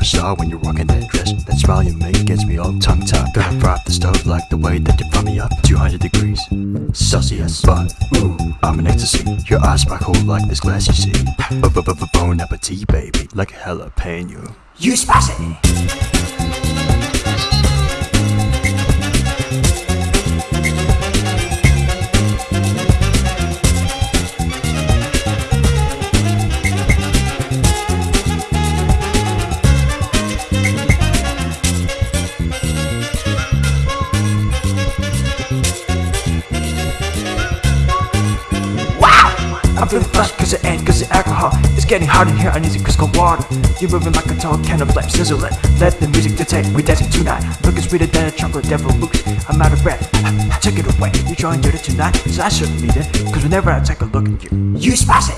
of a star when you're rocking that dress. That smile you make gets me all tongue-tied. Gotta prop the stove like the way that you brought me up. 200 degrees Celsius But, ooh, I'm in ecstasy. Your eyes sparkle like this glass you see. B -b -b Bon appetit, baby. Like a jalapeno You spicy! I'm feeling flushed cause it ain't cause the alcohol. It's getting hot in here, I need some crystal water. You're moving like a tall can of flame sizzling Let the music dictate, we're dancing tonight. Looking sweeter than a chocolate devil books I'm out of breath, take it away. You trying to do it tonight? Cause I certainly did Cause whenever I take a look at you You spicy